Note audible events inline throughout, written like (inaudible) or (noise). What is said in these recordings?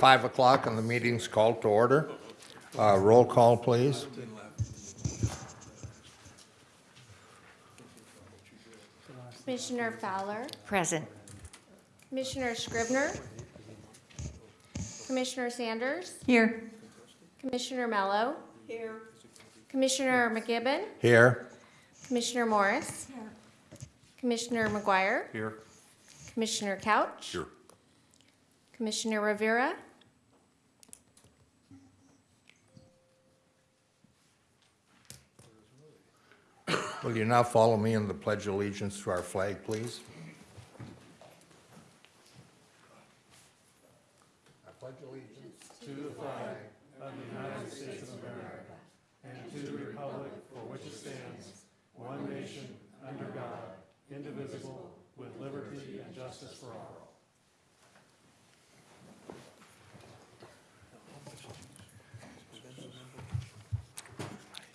5 o'clock and the meeting's called to order. Uh, Roll call, please. Commissioner Fowler, Present. Commissioner Scribner, Commissioner Sanders, Here. Commissioner Mello. Here. Commissioner McGibbon, Here. Commissioner Morris. Here. Commissioner McGuire, Here. Commissioner Couch. Here. Commissioner Rivera, Will you now follow me in the pledge of allegiance to our flag, please?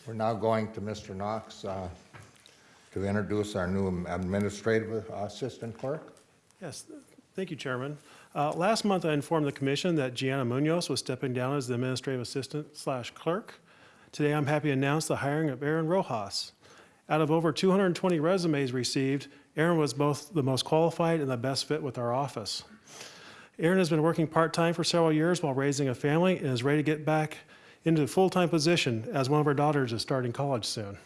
We're now going to Mr. Knox uh, to introduce our new administrative assistant clerk. Yes, thank you, Chairman. Uh, Last month, I informed the commission that Gianna Munoz was stepping down as the administrative assistant slash clerk. Today, I'm happy to announce the hiring of Aaron Rojas. Out of over 220 resumes received, Aaron was both the most qualified and the best fit with our office. Aaron has been working part-time for several years while raising a family and is ready to get back into a full-time position as one of our daughters is starting college soon.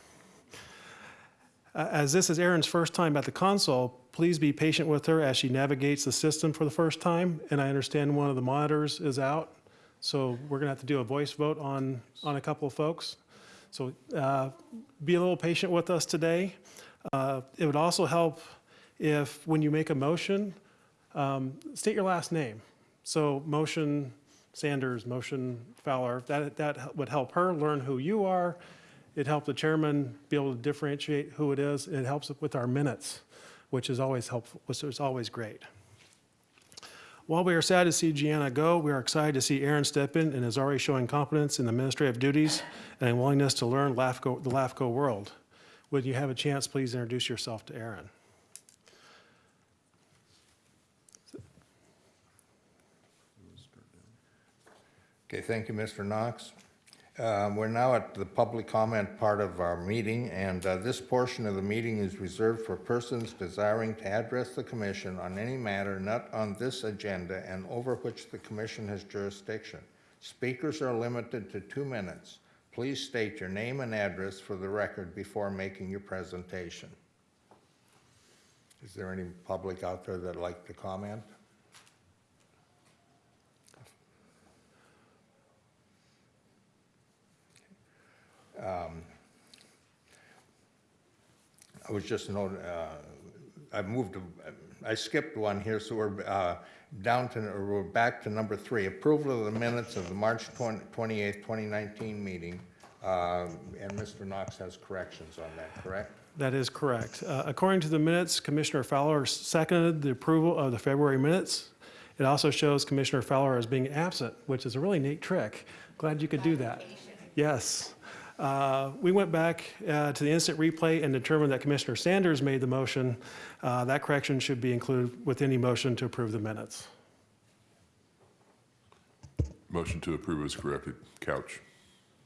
As this is Erin's first time at the console, please be patient with her as she navigates the system for the first time. And I understand one of the monitors is out, so we're gonna have to do a voice vote on, on a couple of folks. So uh, be a little patient with us today. Uh, It would also help if, when you make a motion, um, state your last name. So motion Sanders, motion Fowler, that, that would help her learn who you are. It helped the chairman be able to differentiate who it is. It helps with our minutes, which is always helpful, which is always great. While we are sad to see Gianna go, we are excited to see Aaron step in and is already showing competence in the administrative duties and a willingness to learn LAFCO, the LAFCO world. Would you have a chance, please introduce yourself to Aaron? Okay, thank you, Mr. Knox. Uh, We're now at the public comment part of our meeting, and uh, this portion of the meeting is reserved for persons desiring to address the commission on any matter not on this agenda and over which the commission has jurisdiction. Speakers are limited to two minutes. Please state your name and address for the record before making your presentation. Is there any public out there that'd like to comment? I was just noting, uh, I moved, to- I skipped one here, so we're uh, down to, or we're back to number three, approval of the minutes of the March 20 28th, 2019 meeting. Uh, And Mr. Knox has corrections on that, correct? That is correct. Uh, According to the minutes, Commissioner Fowler seconded the approval of the February minutes. It also shows Commissioner Fowler as being absent, which is a really neat trick. Glad you could do that. Yes. Uh, We went back uh, to the instant replay and determined that Commissioner Sanders made the motion. Uh, That correction should be included with any motion to approve the minutes. Motion to approve is corrected. Couch.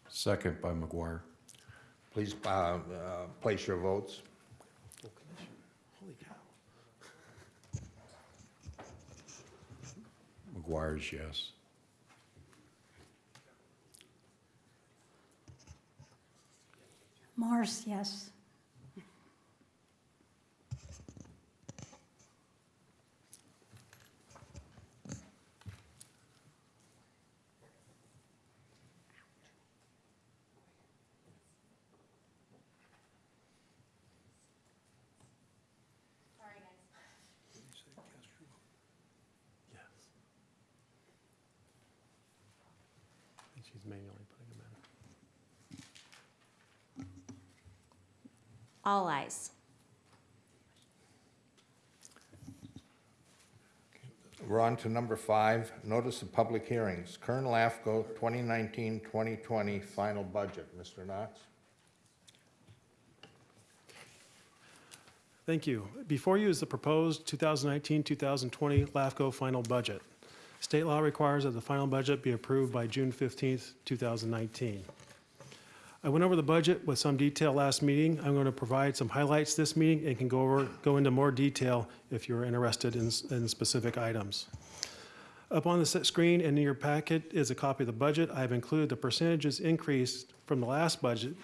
Second by McGuire. Please uh, uh, place your votes. Holy cow. McGuire's yes. Yes. Yes. And she's manually putting them in. All eyes. We're on to number five, notice of public hearings, Kern LAFCO 2019-2020 final budget. Mr. Knox? Thank you. Before you is the proposed 2019-2020 LAFCO final budget. State law requires that the final budget be approved by June 15th, 2019. I went over the budget with some detail last meeting. I'm going to provide some highlights this meeting and can go over, go into more detail if you're interested in, in specific items. Up on the screen and in your packet is a copy of the budget. I've included the percentages increased from the last budget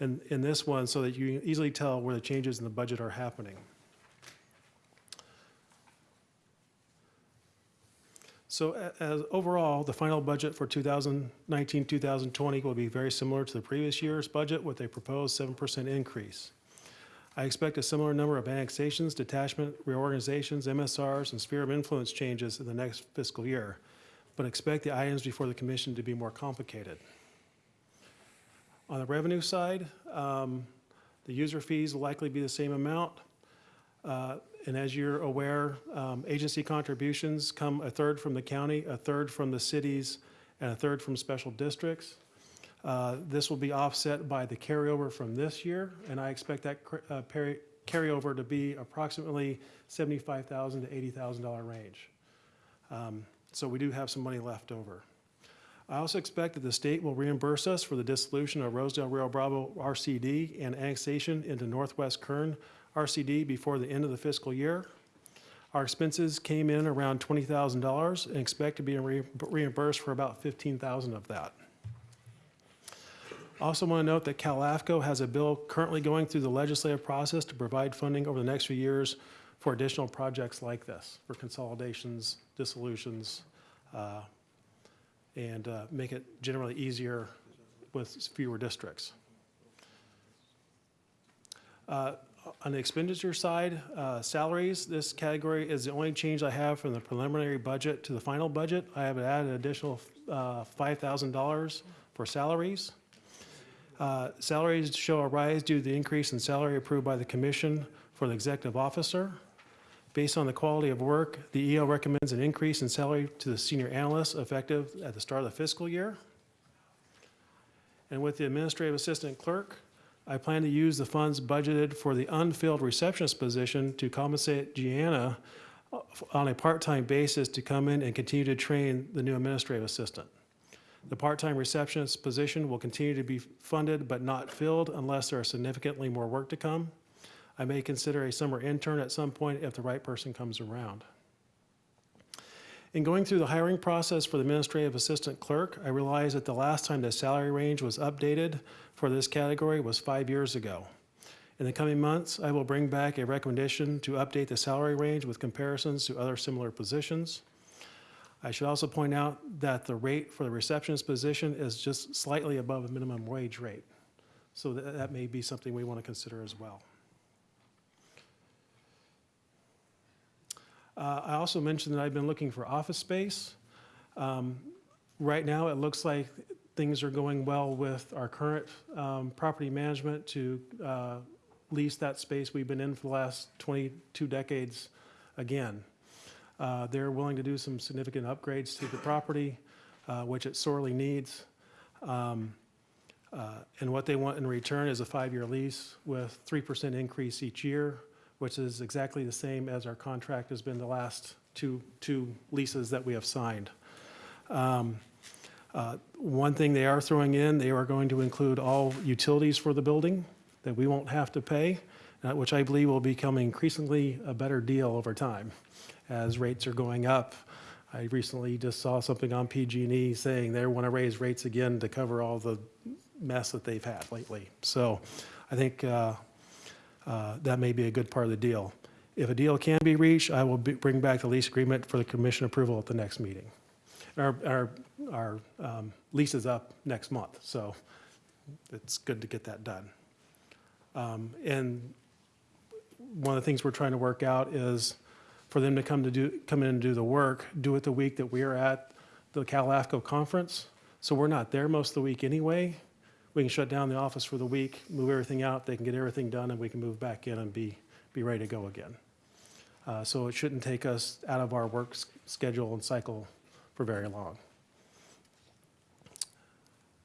in, in this one so that you can easily tell where the changes in the budget are happening. So as, overall, the final budget for 2019, 2020 will be very similar to the previous year's budget with a proposed 7% increase. I expect a similar number of annexations, detachment, reorganizations, MSRs, and sphere of influence changes in the next fiscal year, but expect the items before the commission to be more complicated. On the revenue side, um, the user fees will likely be the same amount. Uh, And as you're aware, um, agency contributions come a third from the county, a third from the cities, and a third from special districts. Uh, This will be offset by the carryover from this year, and I expect that uh, carryover to be approximately 75,000 to $80,000 range. Um, So we do have some money left over. I also expect that the state will reimburse us for the dissolution of Rosedale Rio Bravo RCD and annexation into Northwest Kern RCD before the end of the fiscal year. Our expenses came in around $20,000 and expect to be re- reimbursed for about 15,000 of that. Also want to note that CalAFCO has a bill currently going through the legislative process to provide funding over the next few years for additional projects like this, for consolidations, dissolutions, uh, and uh, make it generally easier with fewer districts. Uh, On the expenditure side, uh, salaries, this category is the only change I have from the preliminary budget to the final budget. I have added an additional uh, $5,000 for salaries. Uh, Salaries show a rise due to the increase in salary approved by the commission for the executive officer. Based on the quality of work, the EO recommends an increase in salary to the senior analyst effective at the start of the fiscal year. And with the administrative assistant clerk, I plan to use the funds budgeted for the unfilled receptionist position to compensate Gianna uh, on a part-time basis to come in and continue to train the new administrative assistant. The part-time receptionist position will continue to be funded but not filled unless there is significantly more work to come. I may consider a summer intern at some point if the right person comes around. In going through the hiring process for the administrative assistant clerk, I realized that the last time the salary range was updated for this category was five years ago. In the coming months, I will bring back a recommendation to update the salary range with comparisons to other similar positions. I should also point out that the rate for the receptionist position is just slightly above a minimum wage rate. So that, that may be something we want to consider as well. Uh, I also mentioned that I've been looking for office space. Um, Right now, it looks like things are going well with our current um, property management to uh, lease that space we've been in for the last 22 decades again. Uh, They're willing to do some significant upgrades to the property, uh, which it sorely needs. Um, uh, And what they want in return is a five-year lease with 3% increase each year, which is exactly the same as our contract has been the last two, two leases that we have signed. Um, uh, One thing they are throwing in, they are going to include all utilities for the building that we won't have to pay, uh, which I believe will become increasingly a better deal over time as rates are going up. I recently just saw something on PG&E saying they want to raise rates again to cover all the mess that they've had lately. So I think uh, uh, that may be a good part of the deal. If a deal can be reached, I will be- bring back the lease agreement for the commission approval at the next meeting. Our, our, our um, lease is up next month, so it's good to get that done. Um, And one of the things we're trying to work out is for them to come to do, come in and do the work, do it the week that we're at the Cal AFCO conference. So we're not there most of the week anyway. We can shut down the office for the week, move everything out, they can get everything done, and we can move back in and be, be ready to go again. Uh, So it shouldn't take us out of our work schedule and cycle for very long.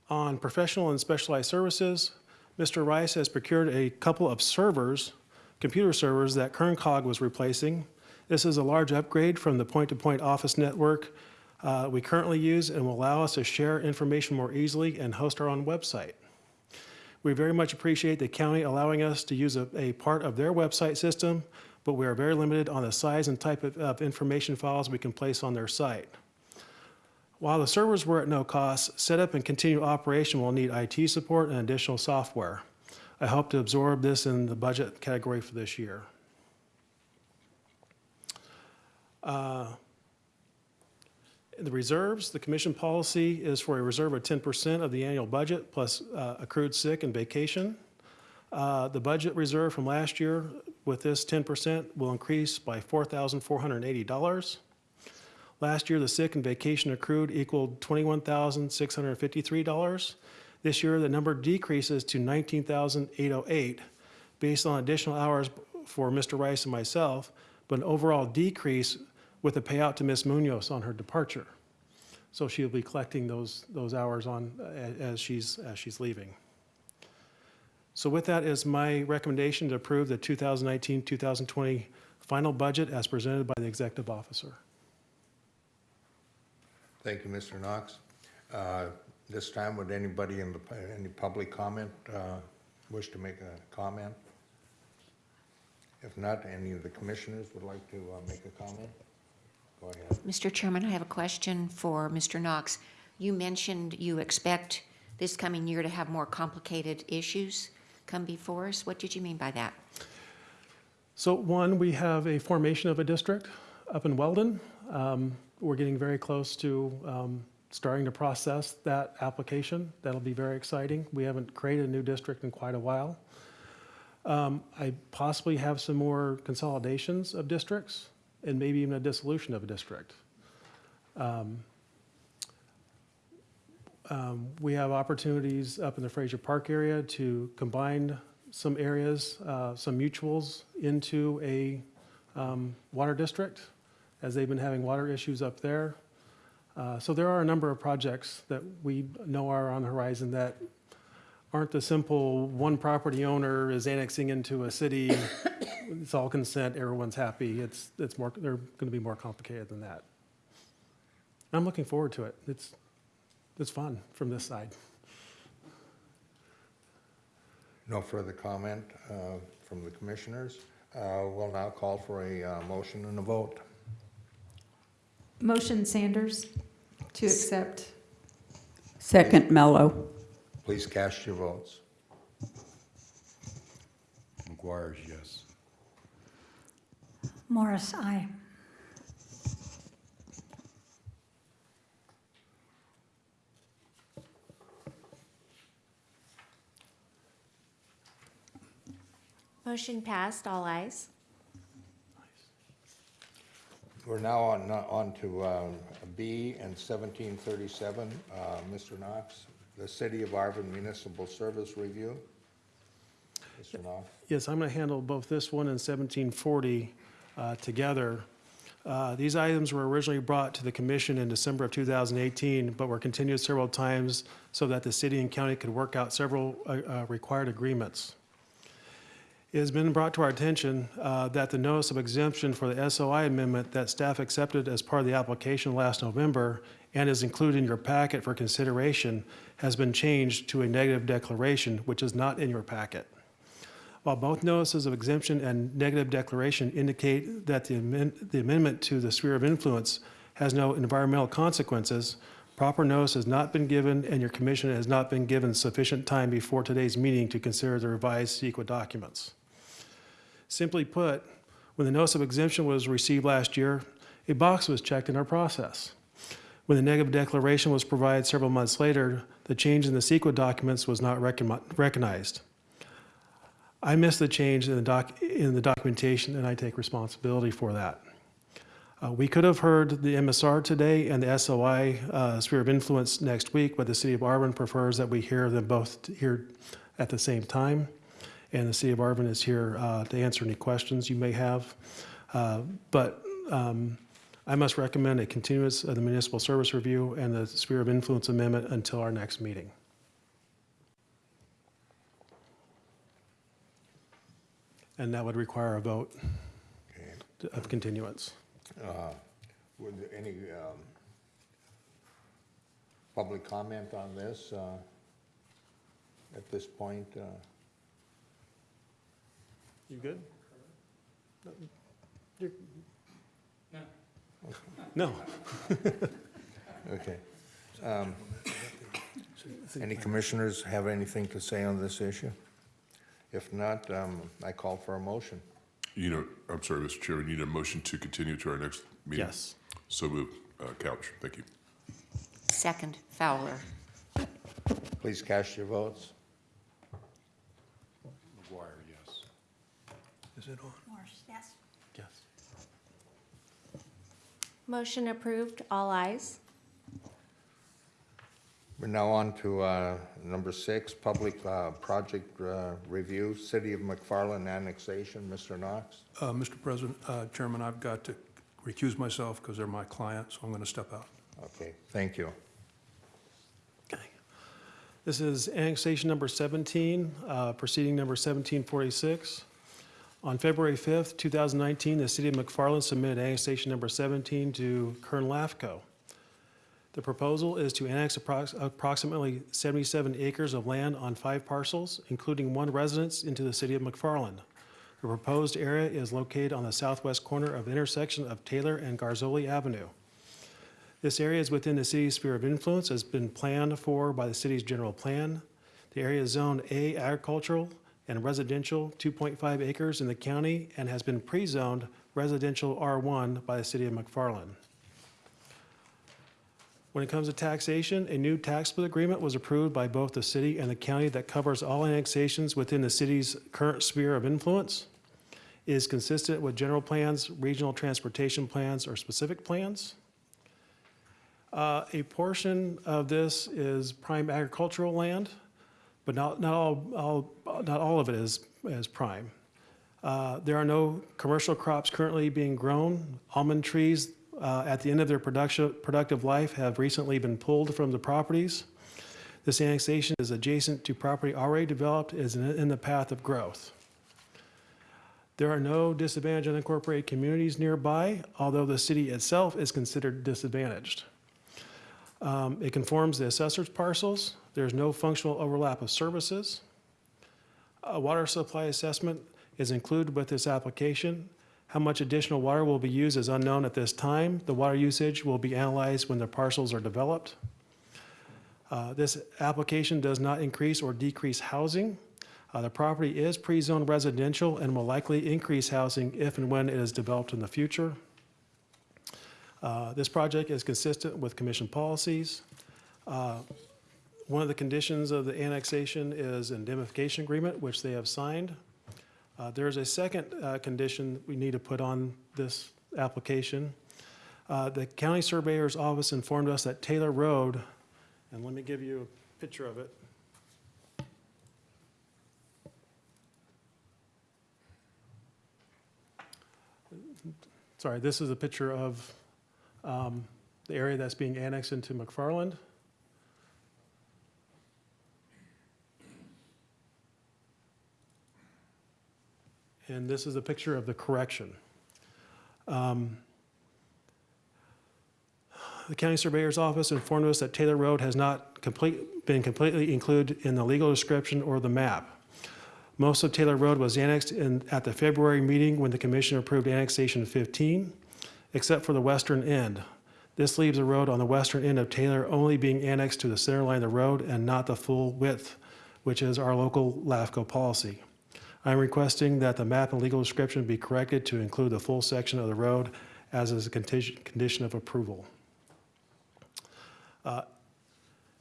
On professional and specialized services, Mr. Rice has procured a couple of servers, computer servers that Kern COG was replacing. This is a large upgrade from the point-to-point office network uh, we currently use and will allow us to share information more easily and host our own website. We very much appreciate the county allowing us to use a, a part of their website system, but we are very limited on the size and type of, of information files we can place on their site. While the servers were at no cost, setup and continued operation will need IT support and additional software. I hope to absorb this in the budget category for this year. Uh, The reserves, the commission policy is for a reserve of 10% of the annual budget plus uh, accrued sick and vacation. Uh, The budget reserve from last year with this 10% will increase by $4,480. Last year, the sick and vacation accrued equaled $21,653. This year, the number decreases to 19,808 based on additional hours for Mr. Rice and myself, but an overall decrease with a payout to Ms. Munoz on her departure. So she'll be collecting those, those hours on, a- as she's, as she's leaving. So with that is my recommendation to approve the 2019-2020 final budget as presented by the executive officer. Thank you, Mr. Knox. Uh, This time, would anybody in the, any public comment uh, wish to make a comment? If not, any of the commissioners would like to uh, make a comment? Go ahead. Mr. Chairman, I have a question for Mr. Knox. You mentioned you expect this coming year to have more complicated issues come before us. What did you mean by that? So one, we have a formation of a district up in Weldon. Um, We're getting very close to um, starting to process that application. That'll be very exciting. We haven't created a new district in quite a while. Um, I possibly have some more consolidations of districts and maybe even a dissolution of a district. Um, um, We have opportunities up in the Frazier Park area to combine some areas, uh, some mutuals into a um, water district, as they've been having water issues up there. Uh, So there are a number of projects that we know are on the horizon that aren't the simple, one property owner is annexing into a city, (coughs) it's all consent, everyone's happy. It's, it's more, they're going to be more complicated than that. I'm looking forward to it. It's, it's fun from this side. No further comment uh, from the commissioners. Uh, We'll now call for a uh, motion and a vote. Motion Sanders to accept. Second, Mello. Please cast your votes. McGuire's yes. Morris, aye. Motion passed, all ayes. We're now on, on to um, B and 1737. Uh, Mr. Knox, the City of Arvin Municipal Service Review. Mr. Knox? Yes, I'm going to handle both this one and 1740 uh, together. Uh, These items were originally brought to the commission in December of 2018, but were continued several times so that the city and county could work out several uh, uh, required agreements. It has been brought to our attention uh, that the notice of exemption for the SOI amendment that staff accepted as part of the application last November and is included in your packet for consideration has been changed to a negative declaration, which is not in your packet. While both notices of exemption and negative declaration indicate that the amend- the amendment to the sphere of influence has no environmental consequences, proper notice has not been given and your commission has not been given sufficient time before today's meeting to consider the revised CEQA documents. Simply put, when the notice of exemption was received last year, a box was checked in our process. When the negative declaration was provided several months later, the change in the CEQA documents was not recogni- recognized. I missed the change in the doc, in the documentation, and I take responsibility for that. Uh, we could have heard the MSR today and the SOI uh, sphere of influence next week, but the city of Arvin prefers that we hear them both here at the same time. And the city of Arvin is here uh, to answer any questions you may have. Uh, but um, I must recommend a continuance of the municipal service review and the sphere of influence amendment until our next meeting. And that would require a vote Okay. of continuance. Uh, Would there any, um, public comment on this uh, at this point? uh? You good? You're- No. (laughs) Okay. Um, Any commissioners have anything to say on this issue? If not, um, I call for a motion. You know, I'm sorry, Mr. Chairman, you need a motion to continue to our next meeting? Yes. So moved. Uh, Couch, thank you. Second, Fowler. Please cast your votes. McGuire, yes. Is it on? Yes. Yes. Motion approved, all ayes. We're now on to uh, number six, public uh, project uh, review, City of McFarland annexation. Mr. Knox? Uh, Mr. President, uh, Chairman, I've got to recuse myself because they're my client, so I'm going to step out. Okay, thank you. Okay. This is annexation number 17, uh, proceeding number 1746. On February 5th, 2019, the city of McFarland submitted annexation number 17 to Kern LAFCO. The proposal is to annex approx- approximately 77 acres of land on five parcels, including one residence, into the city of McFarland. The proposed area is located on the southwest corner of the intersection of Taylor and Garzoli Avenue. This area is within the city's sphere of influence, has been planned for by the city's general plan. The area is zoned A agricultural and residential, 2.5 acres in the county, and has been pre-zoned residential R1 by the city of McFarland. When it comes to taxation, a new tax split agreement was approved by both the city and the county that covers all annexations within the city's current sphere of influence. It is consistent with general plans, regional transportation plans, or specific plans. Uh, A portion of this is prime agricultural land, but not, not all, all, not all of it is, is prime. Uh, There are no commercial crops currently being grown. Almond trees uh, at the end of their production, productive life have recently been pulled from the properties. This annexation is adjacent to property already developed, is in in the path of growth. There are no disadvantaged unincorporated communities nearby, although the city itself is considered disadvantaged. Um, It conforms the assessor's parcels. There's no functional overlap of services. A water supply assessment is included with this application. How much additional water will be used is unknown at this time. The water usage will be analyzed when the parcels are developed. Uh, This application does not increase or decrease housing. Uh, The property is pre-zoned residential and will likely increase housing if and when it is developed in the future. Uh, This project is consistent with commission policies. One of the conditions of the annexation is indemnification agreement, which they have signed. Uh, There is a second uh, condition we need to put on this application. Uh, The county surveyor's office informed us that Taylor Road, and let me give you a picture of it. Sorry, this is a picture of um, the area that's being annexed into McFarland. And this is a picture of the correction. Um, The county surveyor's office informed us that Taylor Road has not complete, been completely included in the legal description or the map. Most of Taylor Road was annexed in, at the February meeting when the commission approved annexation 15, except for the western end. This leaves the road on the western end of Taylor only being annexed to the center line of the road and not the full width, which is our local LAFCO policy. I'm requesting that the map and legal description be corrected to include the full section of the road as is a condition of approval. Uh,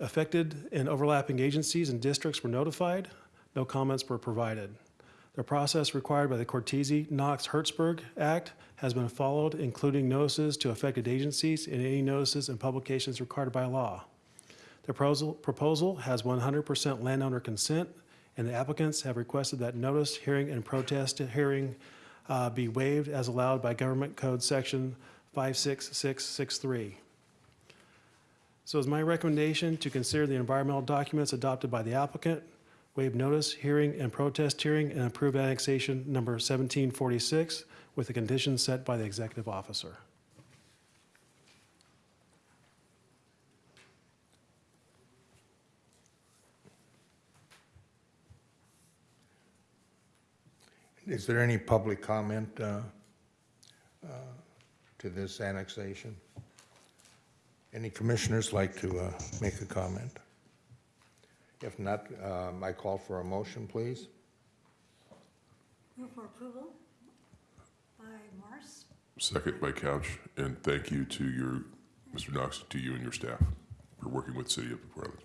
Affected and overlapping agencies and districts were notified. No comments were provided. The process required by the Cortese-Knox-Hertzberg Act has been followed, including notices to affected agencies and any notices and publications required by law. The proposal, proposal has 100% landowner consent, and the applicants have requested that notice, hearing, and protest hearing uh, be waived as allowed by Government Code Section 56663. So it's my recommendation to consider the environmental documents adopted by the applicant, waive notice, hearing, and protest hearing, and approve annexation number 1746 with the conditions set by the executive officer. Is there any public comment uh, uh, to this annexation? Any commissioners like to uh, make a comment? If not, um, I call for a motion, please. Move for approval by Morse. Second by Couch, and thank you to your, Mr. Knox, to you and your staff for working with City of McFarland.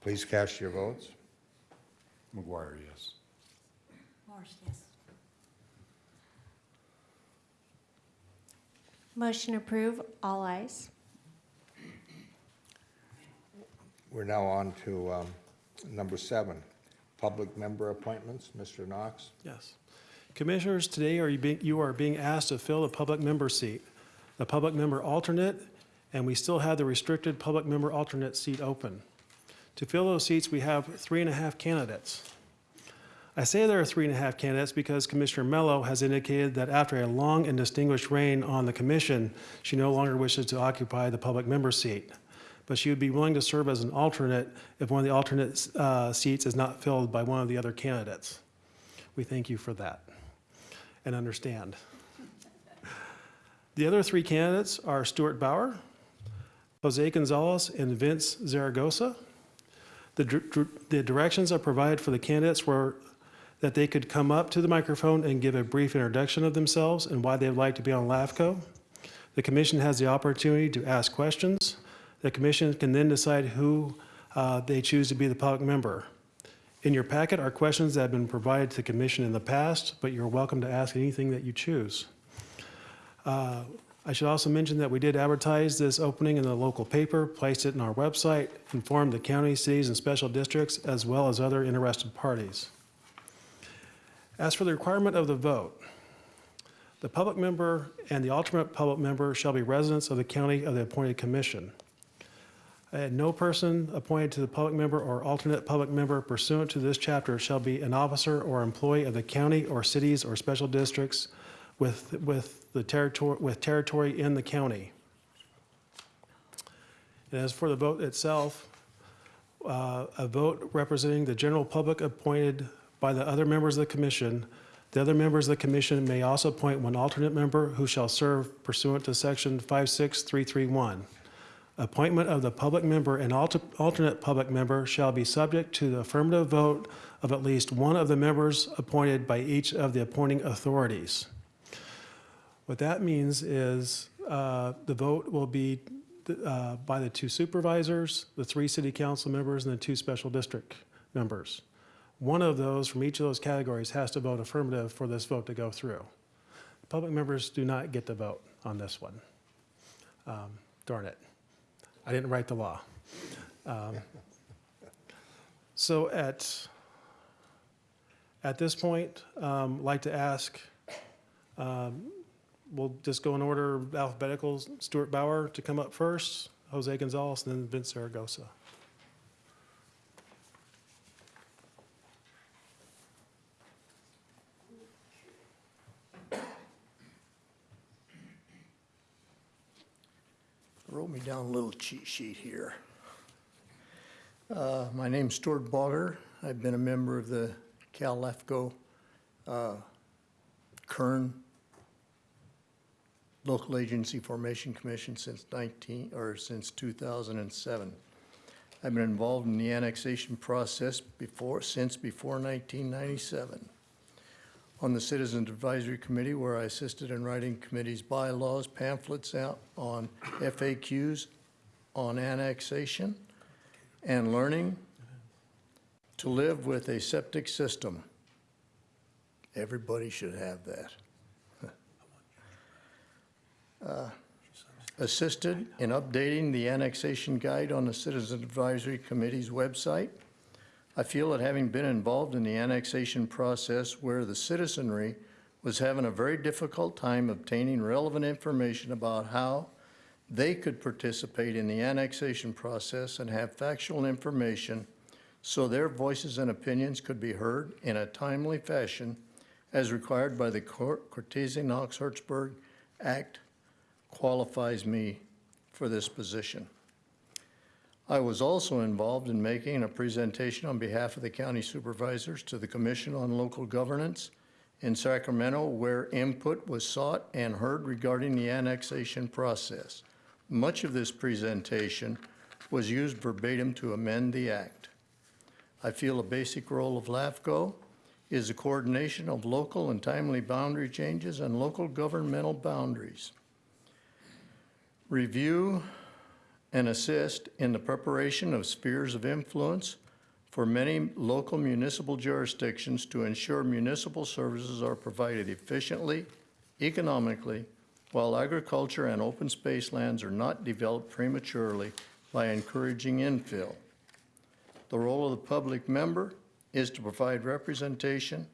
Please cast your votes. McGuire, yes. Morse, yes. Motion approved, all ayes. We're now on to um, number seven, public member appointments. Mr. Knox? Yes. Commissioners, today are you being, you are being asked to fill the public member seat, the public member alternate, and we still have the restricted public member alternate seat open. To fill those seats, we have three and a half candidates. I say there are three and a half candidates because Commissioner Mello has indicated that after a long and distinguished reign on the commission, she no longer wishes to occupy the public member seat. But she would be willing to serve as an alternate if one of the alternate uh, seats is not filled by one of the other candidates. We thank you for that and understand. The other three candidates are Stuart Bauer, Jose Gonzalez, and Vince Zaragoza. The, the directions I provided for the candidates were that they could come up to the microphone and give a brief introduction of themselves and why they'd like to be on LAFCO. The commission has the opportunity to ask questions. The commission can then decide who uh, they choose to be the public member. In your packet are questions that have been provided to the commission in the past, but you're welcome to ask anything that you choose. Uh, I should also mention that we did advertise this opening in the local paper, placed it in our website, informed the county, cities, and special districts, as well as other interested parties. As for the requirement of the vote, the public member and the alternate public member shall be residents of the county of the appointed commission. Uh, No person appointed to the public member or alternate public member pursuant to this chapter shall be an officer or employee of the county or cities or special districts with, with the territory, with territory in the county. And as for the vote itself, uh, a vote representing the general public appointed by the other members of the commission. The other members of the commission may also appoint one alternate member who shall serve pursuant to section 56331. Appointment of the public member and alter- alternate public member shall be subject to the affirmative vote of at least one of the members appointed by each of the appointing authorities. What that means is uh, the vote will be uh, by the two supervisors, the three city council members, and the two special district members. One of those from each of those categories has to vote affirmative for this vote to go through. Public members do not get to vote on this one. Um, Darn it. I didn't write the law. Um, So at, at this point, um, like to ask, um, we'll just go in order alphabetical, Stuart Bauer to come up first, Jose Gonzalez, and then Vince Zaragoza. wrote me down a little cheat sheet here. Uh, My name's Stuart Bauer. I've been a member of the Cal LAFCO uh, Kern Local Agency Formation Commission since 19, or since 2007. I've been involved in the annexation process before, since before 1997 on the Citizens Advisory Committee, where I assisted in writing committee's bylaws, pamphlets out on FAQs on annexation and learning to live with a septic system. Everybody should have that. Uh, Assisted in updating the annexation guide on the Citizen Advisory Committee's website. I feel that having been involved in the annexation process where the citizenry was having a very difficult time obtaining relevant information about how they could participate in the annexation process and have factual information so their voices and opinions could be heard in a timely fashion as required by the Cortese-Knox-Hertzberg Act qualifies me for this position. I was also involved in making a presentation on behalf of the county supervisors to the Commission on Local Governance in Sacramento where input was sought and heard regarding the annexation process. Much of this presentation was used verbatim to amend the act. I feel a basic role of LAFCO is the coordination of local and timely boundary changes and local governmental boundaries. Review and assist in the preparation of spheres of influence for many local municipal jurisdictions to ensure municipal services are provided efficiently, economically, while agriculture and open space lands are not developed prematurely by encouraging infill. The role of the public member is to provide representation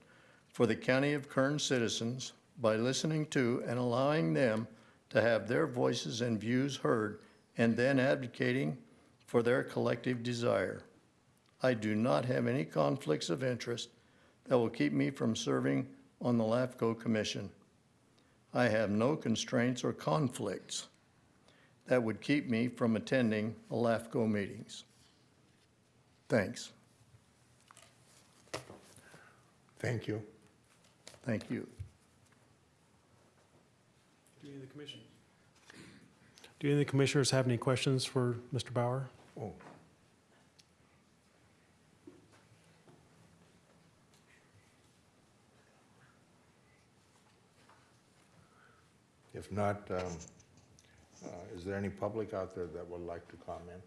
for the County of Kern citizens by listening to and allowing them to have their voices and views heard and then advocating for their collective desire. I do not have any conflicts of interest that will keep me from serving on the LAFCO Commission. I have no constraints or conflicts that would keep me from attending the LAFCO meetings. Thanks. Thank you. Thank you. Do any of the commission? Do any of the commissioners have any questions for Mr. Bauer? Oh. If not, um, uh, is there any public out there that would like to comment?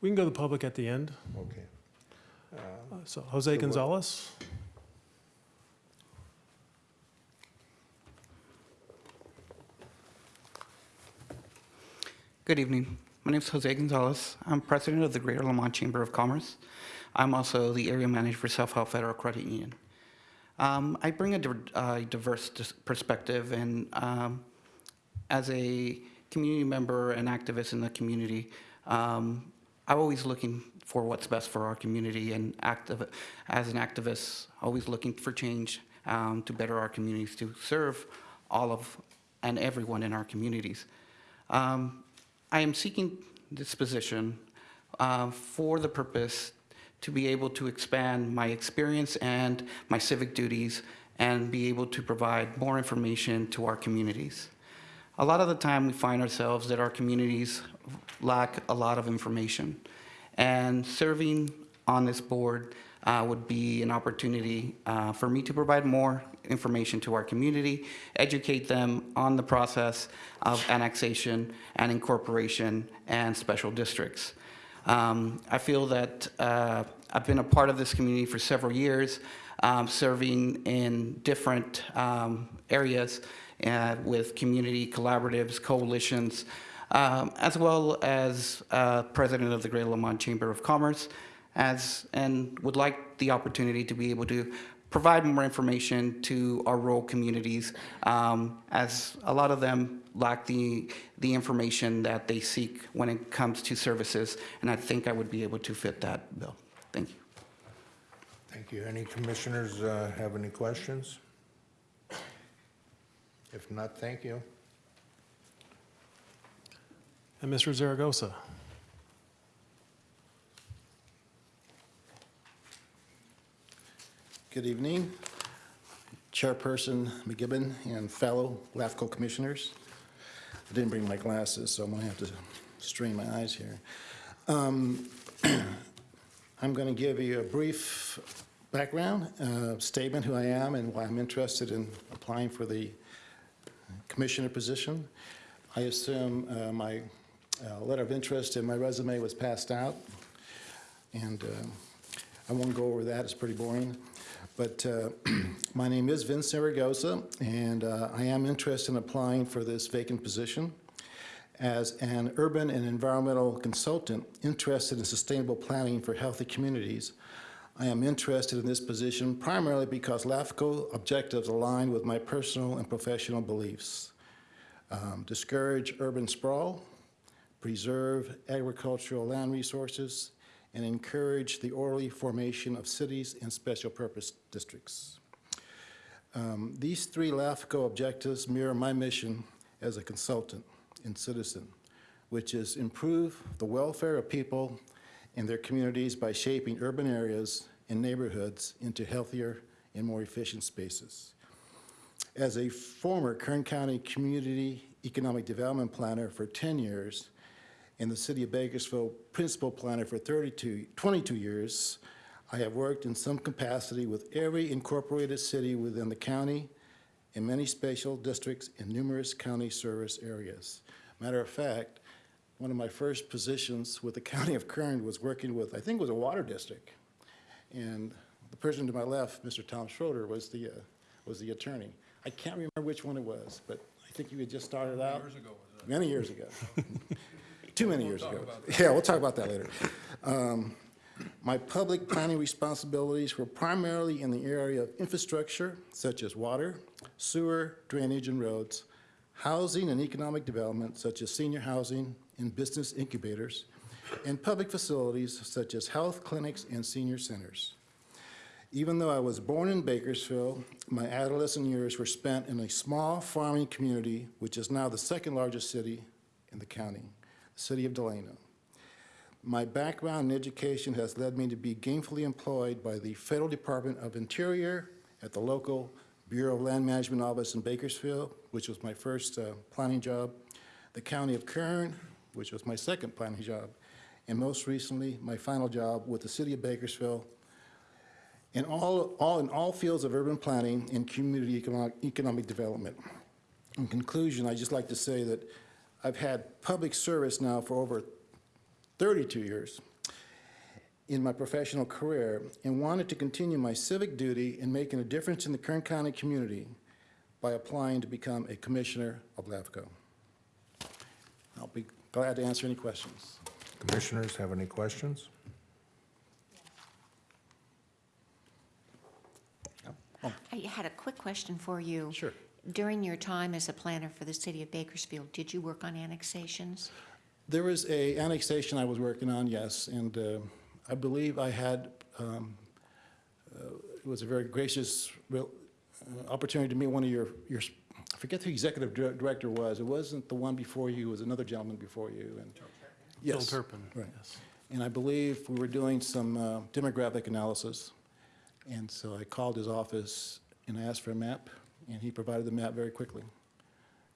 We can go to the public at the end. Okay. Uh, So Jose Gonzalez? Good evening. My name is Jose Gonzalez. I'm president of the Greater Lamont Chamber of Commerce. I'm also the area manager for Self Help Federal Credit Union. Um, I bring a uh, diverse perspective, and um, as a community member and activist in the community, um, I'm always looking for what's best for our community, and as an activist, always looking for change um, to better our communities, to serve all of and everyone in our communities. Um, I am seeking this position uh, for the purpose to be able to expand my experience and my civic duties and be able to provide more information to our communities. A lot of the time we find ourselves that our communities lack a lot of information. And serving on this board uh, would be an opportunity uh, for me to provide more information to our community, educate them on the process of annexation and incorporation and special districts. Um, I feel that uh, I've been a part of this community for several years, um, serving in different um, areas uh, with community collaboratives, coalitions, um, as well as uh, president of the Greater Lamont Chamber of Commerce, as and would like the opportunity to be able to provide more information to our rural communities, um, as a lot of them lack the, the information that they seek when it comes to services, and I think I would be able to fit that bill. Thank you. Thank you. Any commissioners uh, have any questions? If not, thank you. And Mr. Zaragoza? Good evening, Chairperson McGibbon and fellow LAFCO commissioners. I didn't bring my glasses, so I'm going to have to strain my eyes here. Um, (clears throat) I'm going to give you a brief background uh, statement who I am and why I'm interested in applying for the commissioner position. I assume uh, my uh, letter of interest and my resume was passed out, and uh, I won't go over that, it's pretty boring. But uh, (clears throat) my name is Vince Zaragoza, and uh, I am interested in applying for this vacant position as an urban and environmental consultant interested in sustainable planning for healthy communities. I am interested in this position primarily because LAFCO objectives align with my personal and professional beliefs. Um, discourage urban sprawl, preserve agricultural land resources, and encourage the orderly formation of cities and special purpose districts. Um, these three LAFCO objectives mirror my mission as a consultant and citizen, which is improve the welfare of people and their communities by shaping urban areas and neighborhoods into healthier and more efficient spaces. As a former Kern County Community Economic Development Planner for 10 years and the City of Bakersfield Principal Planner for 32, 22 years, I have worked in some capacity with every incorporated city within the county and many special districts in numerous county service areas. Matter of fact, one of my first positions with the County of Kern was working with, I think it was a water district. And the person to my left, Mr. Tom Schroeder, was the, uh, was the attorney. I can't remember which one it was, but I think you had just started out. Years ago? Many years ago. (laughs) Too many years ago. Yeah, we'll talk about that later. Um, My public planning responsibilities were primarily in the area of infrastructure such as water, sewer, drainage, and roads, housing and economic development such as senior housing and business incubators, and public facilities such as health clinics and senior centers. Even though I was born in Bakersfield, my adolescent years were spent in a small farming community, which is now the second largest city in the county, city of Delano. My background in education has led me to be gainfully employed by the Federal Department of Interior at the local Bureau of Land Management Office in Bakersfield, which was my first uh, planning job, the County of Kern, which was my second planning job, and most recently, my final job with the City of Bakersfield, in all, all, in all fields of urban planning and community economic, economic development. In conclusion, I'd just like to say that I've had public service now for over 32 years in my professional career and wanted to continue my civic duty in making a difference in the Kern County community by applying to become a commissioner of LAFCO. I'll be glad to answer any questions. Commissioners have any questions? I had a quick question for you. Sure. During your time as a planner for the city of Bakersfield, did you work on annexations? There was a annexation I was working on, yes, and uh, I believe I had, um, uh, it was a very gracious real, uh, opportunity to meet one of your, your, I forget who the executive director was. It wasn't the one before you, it was another gentleman before you. and Phil Yes, Turpin. Right. yes. And I believe we were doing some uh, demographic analysis. And so I called his office and I asked for a map, and he provided the map very quickly.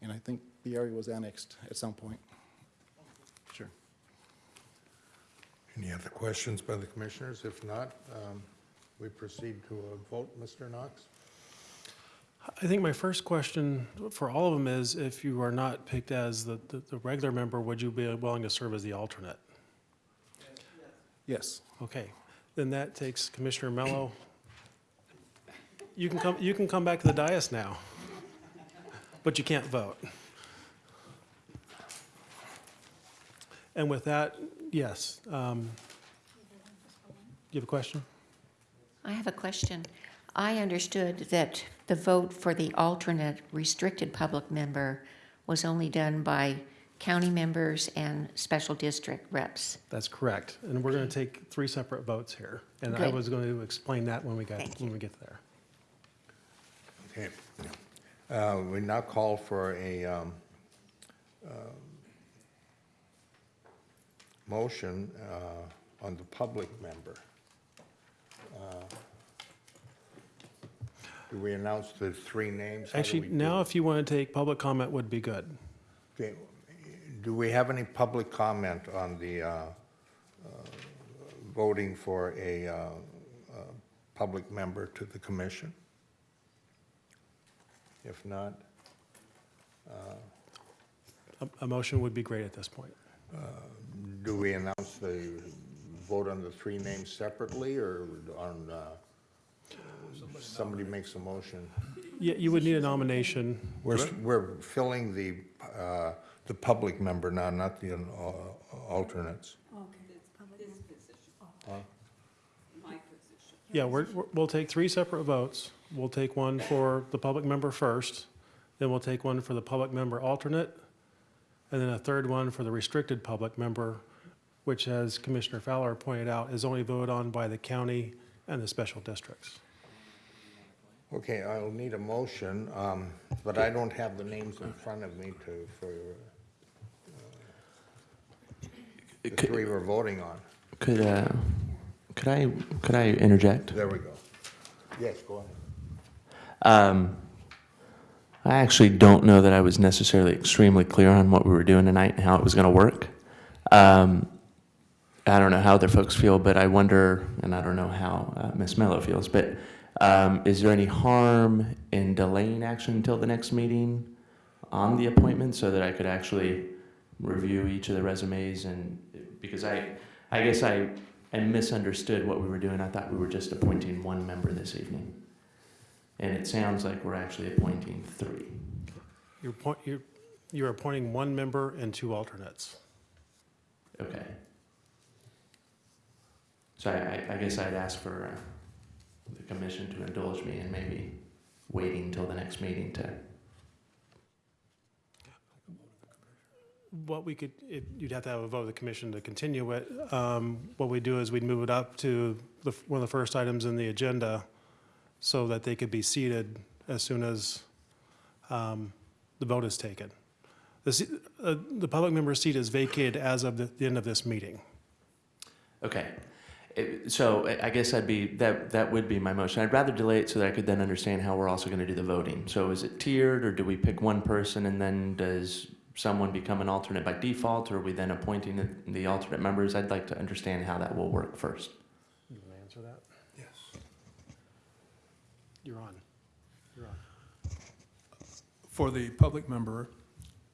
And I think the area was annexed at some point. Sure. Any other questions by the commissioners? If not, um, we proceed to a vote. Mr. Knox? I think my first question for all of them is, if you are not picked as the, the- the regular member, would you be willing to serve as the alternate? Yes. Okay, then that takes Commissioner Mello. You can come, you can come back to the dais now, but you can't vote. And with that, yes. um, You have a question? I have a question. I understood that the vote for the alternate restricted public member was only done by county members and special district reps. That's correct. And we're going to take three separate votes here. And I was going to explain that when we got, Thank when we get there. Okay. Uh, We now call for a um, um, motion uh, on the public member. Uh, Do we announce the three names? How do Actually, we do now it? if you want to take public comment would be good. Okay, Do we have any public comment on the uh, uh, voting for a uh, uh, public member to the commission? If not, A, a motion would be great at this point. do we announce the vote on the three names separately or on, uh, somebody makes a motion? Yeah, you would need a nomination. We're, we're filling the, uh, the public member now, not the uh, alternates. Okay, it's public. member. Yeah, we're, we're- we'll take three separate votes. We'll take one for the public member first, then we'll take one for the public member alternate, and then a third one for the restricted public member, which, as Commissioner Fowler pointed out, is only voted on by the county and the special districts. Okay, I'll need a motion, um, but I don't have the names in front of me to, for, uh, the Could- three we're voting on. Could, uh, could I, could I interject? There we go. Yes, go ahead. Um, I actually don't know that I was necessarily extremely clear on what we were doing tonight and how it was going to work. Um, I don't know how other folks feel, but I wonder, and I don't know how uh, Ms. Mello feels, but um, is there any harm in delaying action until the next meeting on the appointment so that I could actually review each of the resumes and, because I, I guess I, I misunderstood what we were doing. I thought we were just appointing one member this evening. And it sounds like we're actually appointing three. You're, point- you're, you're appointing one member and two alternates. Okay. So I, I- I guess I'd ask for uh, the commission to indulge me in maybe waiting until the next meeting to, What we could, you'd have to have a vote of the commission to continue it. Um, What we do is we'd move it up to the, one of the first items in the agenda so that they could be seated as soon as um, the vote is taken. The, uh, the public member seat is vacated as of the the end of this meeting. okay. It- So I- I guess I'd be, that, that would be my motion. I'd rather delay it so that I could then understand how we're also going to do the voting. So is it tiered, or do we pick one person and then does someone become an alternate by default, or are we then appointing the- the alternate members? I'd like to understand how that will work first. You want to answer that? Yes. You're on. You're on. For the public member,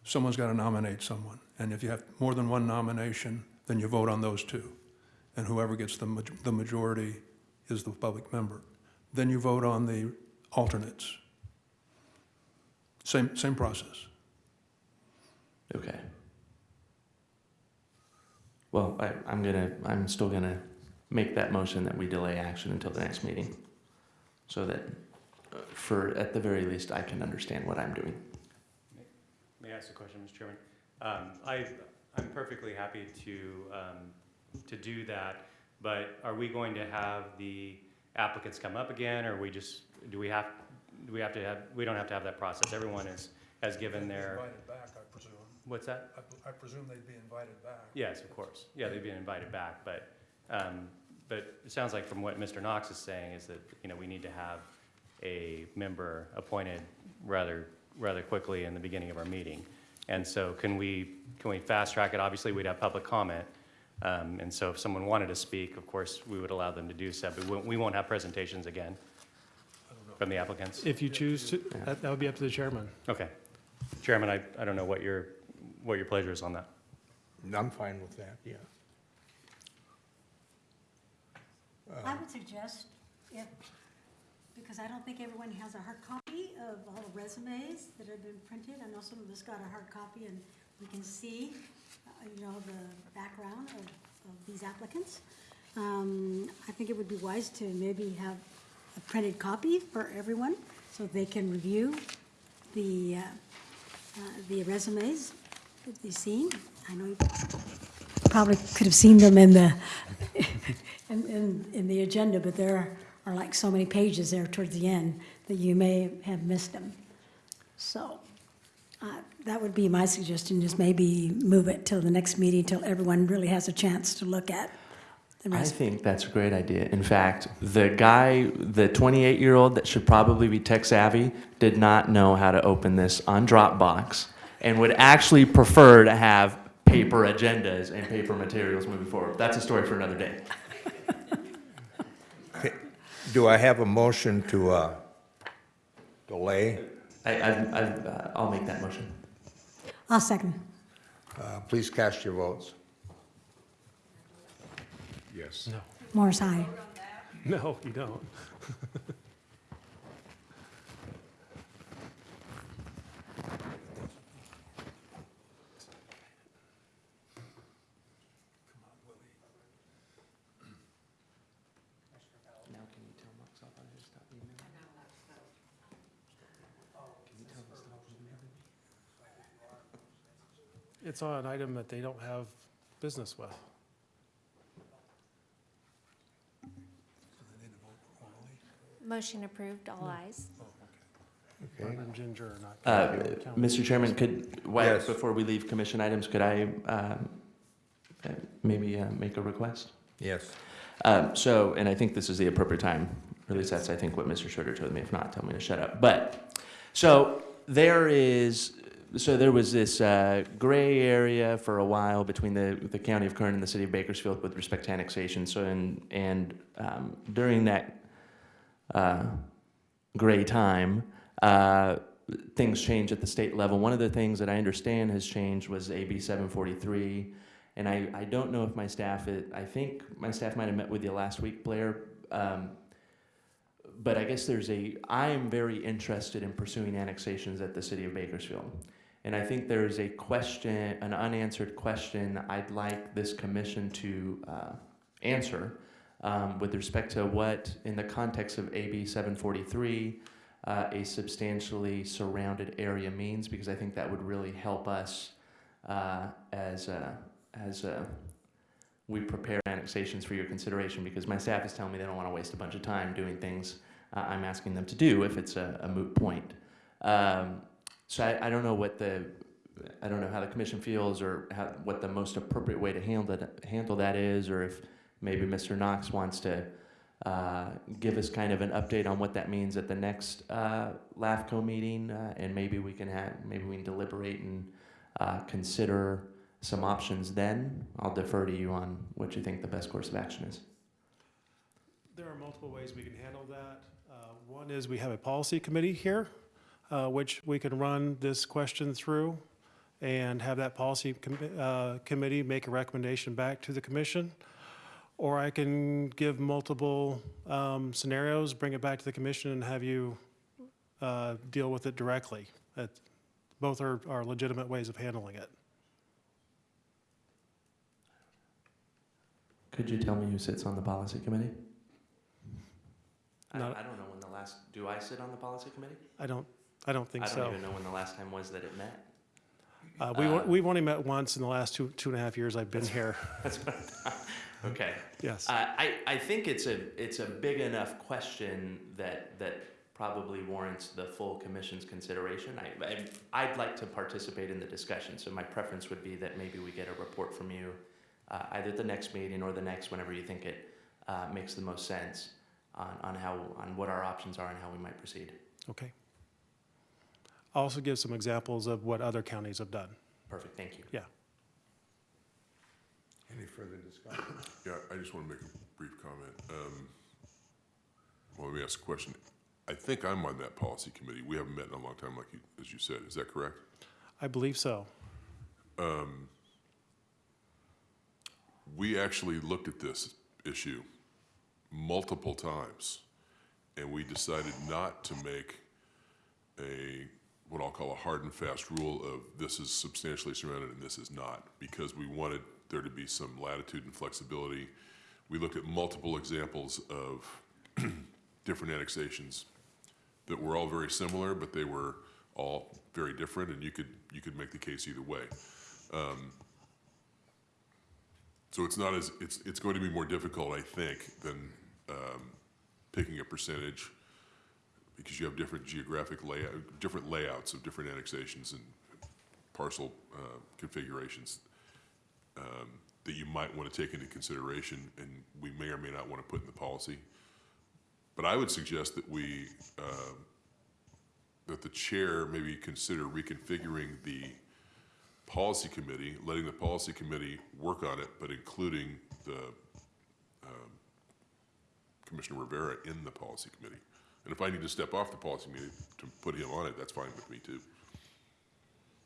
someone's got to nominate someone. And if you have more than one nomination, then you vote on those two. And whoever gets the, maj- the majority is the public member. Then you vote on the alternates. Same, same process. Okay. Well, I, I'm gonna, I'm still gonna make that motion that we delay action until the next meeting. So that, uh, for, at the very least, I can understand what I'm doing. May I ask a question, Mr. Chairman? Um, I, I'm perfectly happy to, um, to do that, but are we going to have the applicants come up again, or we just, do we have, do we have to have, we don't have to have that process? Everyone is, has given their, Invited back, I presume. What's that? I presume they'd be invited back. Yes, of course. Yeah, they've been invited back, but, um, but it sounds like from what Mr. Knox is saying is that, you know, we need to have a member appointed rather, rather quickly in the beginning of our meeting. And so can we, can we fast track it? Obviously, we'd have public comment. Um, and so if someone wanted to speak, of course, we would allow them to do so, but we won't, we won't have presentations again from the applicants. If you choose to, that that would be up to the chairman. Okay. Chairman, I, I don't know what your, what your pleasure is on that. I'm fine with that, yeah. I would suggest, if, because I don't think everyone has a hard copy of all the resumes that have been printed. I know some of us got a hard copy and we can see, uh, you know, the background of, of these applicants. Um, I think it would be wise to maybe have a printed copy for everyone so they can review the, uh, uh, the resumes that they've seen. I know you probably could have seen them in the, (laughs) in, in, in the agenda, but there are like so many pages there towards the end that you may have missed them. So, uh, that would be my suggestion, just maybe move it till the next meeting, till everyone really has a chance to look at the I think that's a great idea. In fact, the guy, the 28-year-old that should probably be tech savvy, did not know how to open this on Dropbox and would actually prefer to have paper agendas and paper materials moving forward. That's a story for another day. Do I have a motion to uh, delay? I, I, I, uh, I'll make that motion. I'll second. Uh, Please cast your votes. Yes. No. Morris, aye. No, you don't. (laughs) Now can you tell Mark's off on his stop emailing? Can you tell him to stop emailing me? It's on an item that they don't have business with. Motion approved, all ayes. Okay. Mark Ginger are not. Uh, gonna be able to count. Mr. Chairman, could, why- Yes. before we leave commission items, could I um, uh, maybe uh, make a request? Yes. Um, so, and I think this is the appropriate time, or at least that's, I think, what Mr. Schroeder told me. If not, tell me to shut up. But, so there is, so there was this uh, gray area for a while between the, the county of Kern and the city of Bakersfield with respect to annexation. So, and, and um, during that uh, gray time, uh, things changed at the state level. One of the things that I understand has changed was AB 743. And I, I don't know if my staff, i- I think my staff might have met with you last week, Blair. Um, but I guess there's a, I am very interested in pursuing annexations at the city of Bakersfield. And I think there's a question, an unanswered question I'd like this commission to uh, answer um, with respect to what, in the context of AB 743, uh, a substantially surrounded area means, because I think that would really help us uh, as, uh, as uh, we prepare annexations for your consideration, because my staff is telling me they don't want to waste a bunch of time doing things uh, I'm asking them to do if it's a, a moot point. Um, so I, I don't know what the, I don't know how the commission feels or how, what the most appropriate way to handle that, handle that is, or if maybe Mr. Knox wants to uh, give us kind of an update on what that means at the next uh, LAFCO meeting, uh, and maybe we can have, maybe we can deliberate and uh, consider some options then. I'll defer to you on what you think the best course of action is. There are multiple ways we can handle that. One is we have a policy committee here, uh, which we can run this question through and have that policy com- uh, committee make a recommendation back to the commission. Or I can give multiple um, scenarios, bring it back to the commission and have you uh, deal with it directly. That- Both are are legitimate ways of handling it. Could you tell me who sits on the policy committee? I, Not- I don't know when the last, do I sit on the policy committee? I don't, I don't think so. I don't even know when the last time was that it met. Uh, we, Uh, we've only met once in the last two, two and a half years I've been here. (laughs) That's what I thought. Okay. Yes. Uh, I, I think it's a, it's a big enough question that, that probably warrants the full commission's consideration. I, I, I'd like to participate in the discussion, so my preference would be that maybe we get a report from you, uh, either at the next meeting or the next, whenever you think it, uh, makes the most sense on, on how, on what our options are and how we might proceed. Okay. I'll also give some examples of what other counties have done. Perfect, thank you. Yeah. Any further discussion? Yeah, I just want to make a brief comment. Um, Well, let me ask a question. I think I'm on that policy committee. We haven't met in a long time, like you, as you said. Is that correct? I believe so. Um, We actually looked at this issue multiple times, and we decided not to make a, what I'll call a hard and fast rule of this is substantially surrounded and this is not, because we wanted there to be some latitude and flexibility. We looked at multiple examples of (clears throat) different annexations that were all very similar, but they were all very different, and you could, you could make the case either way. Um, So it's not as, it's, it's going to be more difficult, I think, than um, picking a percentage, because you have different geographic layout, different layouts of different annexations and parcel uh, configurations um, that you might want to take into consideration, and we may or may not want to put in the policy. But I would suggest that we, uh, that the chair maybe consider reconfiguring the policy committee, letting the policy committee work on it, but including the um, Commissioner Rivera in the policy committee. And if I need to step off the policy committee to put him on it, that's fine with me too.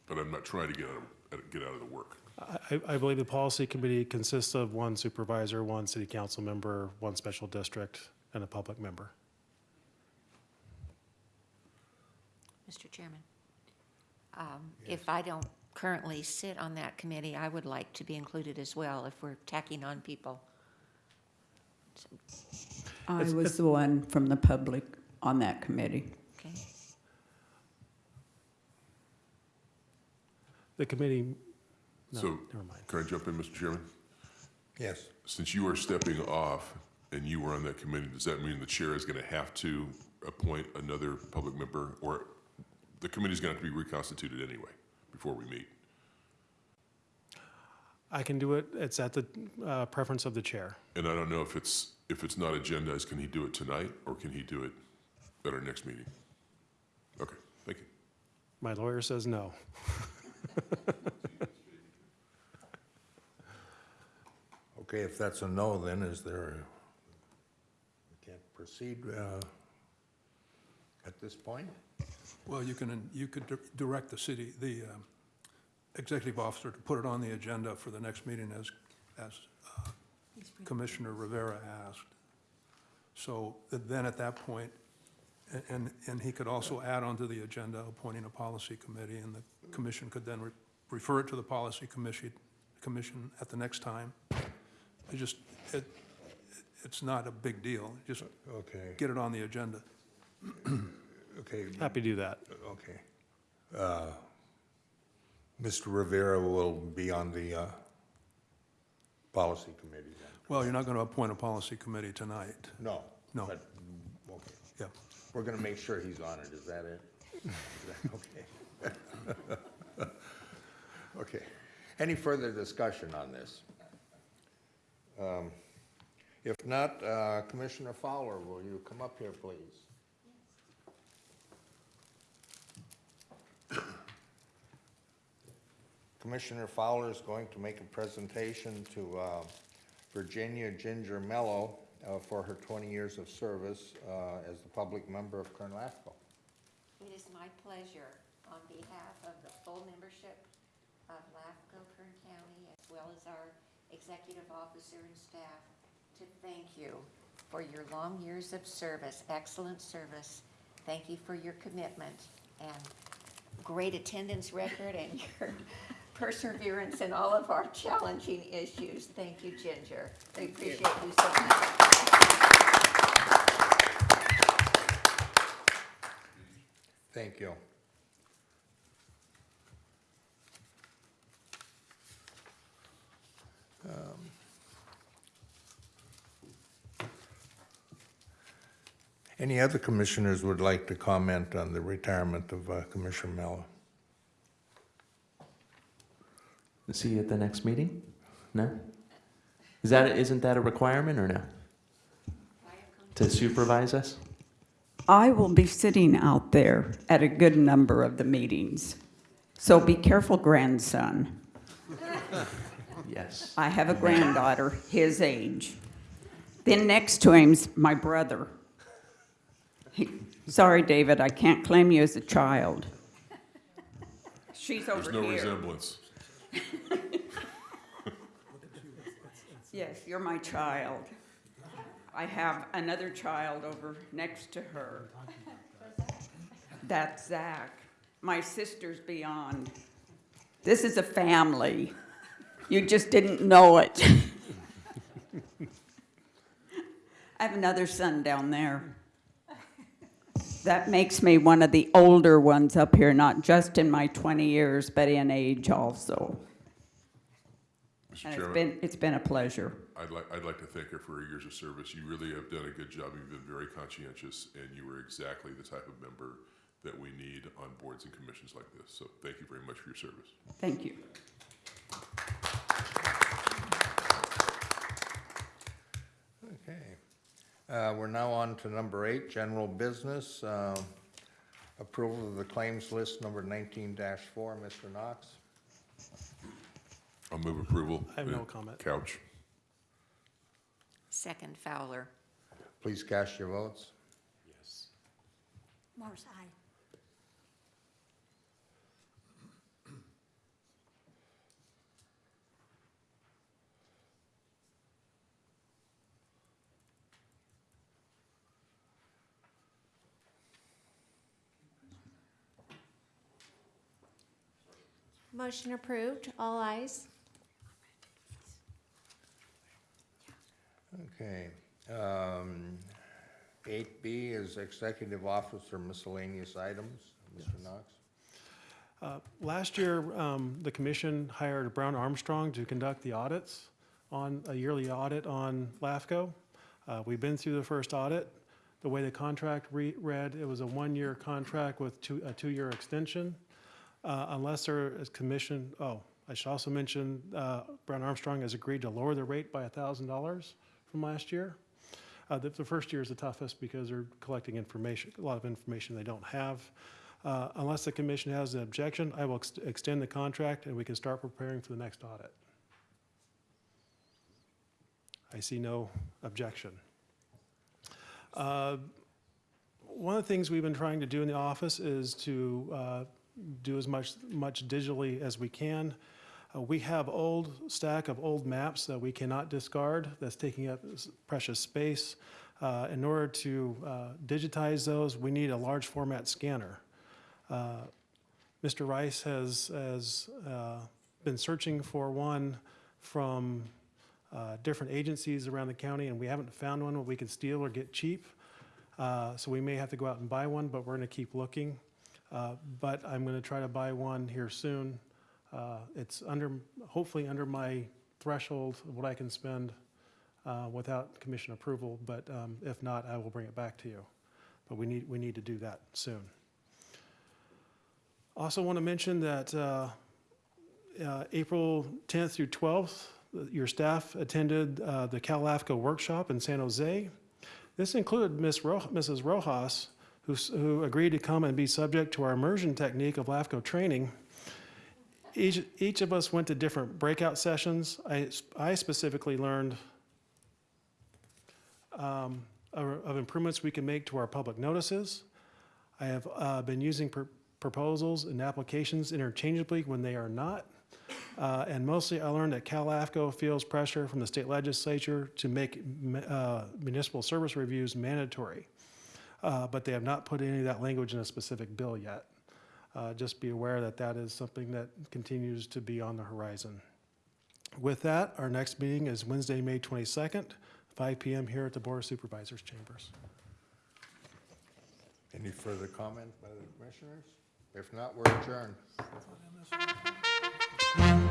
But I'm not trying to get out of, get out of the work. I, I believe the policy committee consists of one supervisor, one city council member, one special district, and a public member. Mr. Chairman, um, if I don't currently sit on that committee, I would like to be included as well if we're tacking on people. I It's- was the one from the public on that committee. Okay. The committee, no, So, never mind. can I jump in, Mr. Chairman? Yes. Since you are stepping off and you were on that committee, does that mean the chair is going to have to appoint another public member? Or the committee's going to have to be reconstituted anyway before we meet? I can do it, it's at the uh, preference of the chair. And I don't know if it's, if it's not agendized, can he do it tonight, or can he do it at our next meeting? Okay, thank you. My lawyer says no. (laughs) Okay, if that's a no, then is there, we can't proceed uh, at this point? Well, you can, you could di- direct the city, the um, executive officer to put it on the agenda for the next meeting as, as uh, Commissioner Rivera asked. So then at that point, a- and, and he could also add onto the agenda appointing a policy committee, and the commission could then re- refer it to the policy commission, commission at the next time. It just, it, it's not a big deal, just Okay, get it on the agenda. (clears throat) okay. Happy to do that. Okay. Uh, Mr. Rivera will be on the uh, policy committee then? Well, you're not going to appoint a policy committee tonight. No? No. But, okay. Yeah. We're going to make sure he's on it, is that it? Is that (laughs) Okay. (laughs) Okay. Any further discussion on this? Um, If not, uh, Commissioner Fowler, will you come up here, please? Commissioner Fowler is going to make a presentation to uh, Virginia Ginger Mello uh, for her 20 years of service uh, as the public member of Kern LAFCO. It is my pleasure, on behalf of the full membership of LAFCO Kern County, as well as our executive officer and staff, to thank you for your long years of service, excellent service. Thank you for your commitment and great attendance record and (laughs) your perseverance in all of our challenging issues. Thank you, Ginger. We appreciate you so much. Thank you. Um, Any other commissioners would like to comment on the retirement of uh, Commissioner Mello? See you at the next meeting? No? Is that, isn't that a requirement or no? To supervise us? I will be sitting out there at a good number of the meetings. So be careful, grandson. Yes. I have a granddaughter his age. Then next to him's my brother. He- Sorry, David, I can't claim you as a child. She's over There's no here. resemblance. Yes, you're my child. I have another child over next to her. That's Zach. My sister's beyond. This is a family. You just didn't know it. (laughs) I have another son down there. That makes me one of the older ones up here, not just in my 20 years, but in age also. Mr. And it's Chairman, been, it's been a pleasure. I'd like, I'd like to thank her for her years of service. You really have done a good job. You've been very conscientious, and you were exactly the type of member that we need on boards and commissions like this. So thank you very much for your service. Thank you. Uh, We're now on to number eight, general business. uh, Approval of the claims list number 19-4. Mr. Knox? I'll move approval. I have no comment. Couch. Second Fowler. Please cast your votes. Yes. Morris, aye. Motion approved, all ayes. Okay. um, 8B is executive officer miscellaneous items. Mr. Knox? Uh, Last year, um, the commission hired Brown Armstrong to conduct the audits on, a yearly audit on LAFCO. Uh, We've been through the first audit. The way the contract re- read, it was a one-year contract with two, a two-year extension. Uh, Unless there is commission, oh, I should also mention, uh, Brown Armstrong has agreed to lower the rate by $1,000 from last year. Uh, The the first year is the toughest because they're collecting information, a lot of information they don't have. Uh, Unless the commission has an objection, I will ex- extend the contract and we can start preparing for the next audit. I see no objection. Uh, One of the things we've been trying to do in the office is to uh, do as much, much digitally as we can. Uh, We have old stack of old maps that we cannot discard, that's taking up precious space. Uh, In order to uh, digitize those, we need a large format scanner. Uh, Mr. Rice has, has uh, been searching for one from uh, different agencies around the county, and we haven't found one that we can steal or get cheap. So we may have to go out and buy one, but we're going to keep looking. Uh, But I'm going to try to buy one here soon. Uh, It's under, hopefully under my threshold of what I can spend uh, without commission approval, but um, if not, I will bring it back to you. But we need, we need to do that soon. Also want to mention that uh, uh, April 10th through 12th, your staff attended the Cal LAFCO workshop in San Jose. This included. Ro- Mrs. Rojas, who who agreed to come and be subject to our immersion technique of LAFCO training. Each each of us went to different breakout sessions. I specifically learned um, of of improvements we can make to our public notices. I have uh, been using pr- proposals and applications interchangeably when they are not. Uh, And mostly, I learned that CalAFCO feels pressure from the state legislature to make uh, municipal service reviews mandatory. Uh, But they have not put any of that language in a specific bill yet. Uh, Just be aware that that is something that continues to be on the horizon. With that, our next meeting is Wednesday, May 22nd, 5 PM here at the Board of Supervisors Chambers. Any further comment by the commissioners? If not, we're adjourned. (laughs)